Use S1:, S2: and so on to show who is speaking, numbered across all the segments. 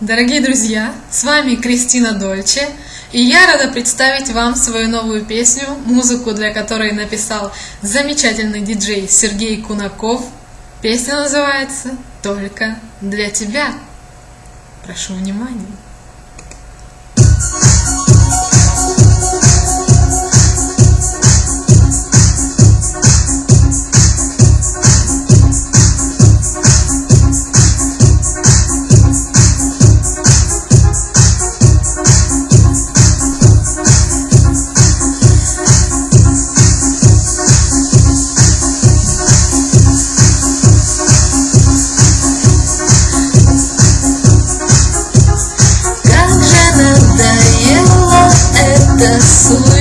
S1: Дорогие друзья, с вами Кристина Дольче, и я рада представить вам свою новую песню, музыку для которой написал замечательный диджей Сергей Кунаков. Песня называется «Только для тебя». Прошу внимания.
S2: So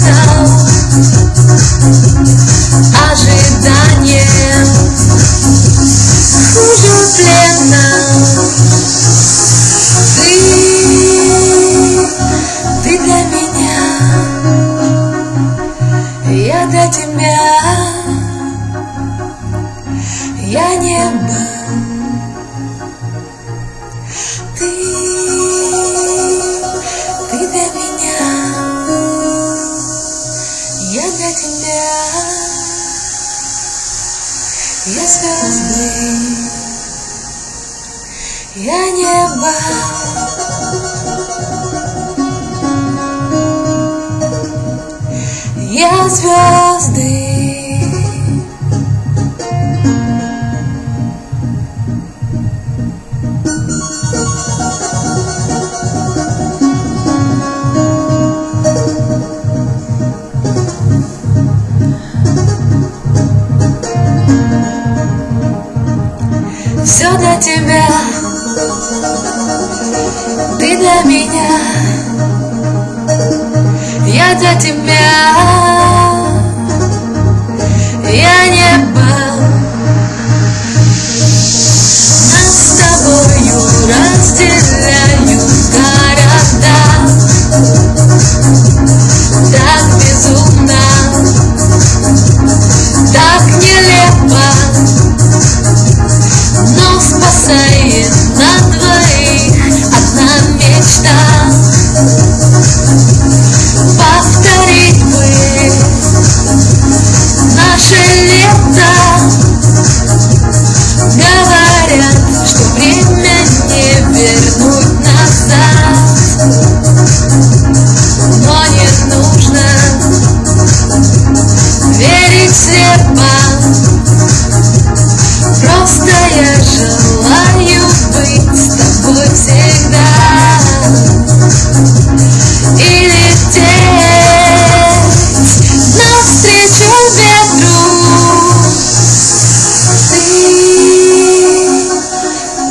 S2: now. Я звезды, я небо. Я звезды.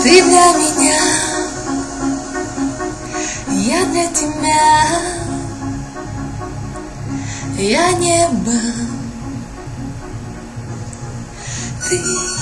S2: Ты для меня, я для тебя. Я небо. Ты